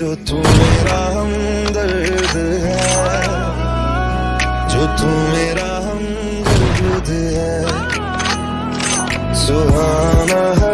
जो तू मेरा हम दर्द है जो तू मेरा हम दर्द है सुहाना है।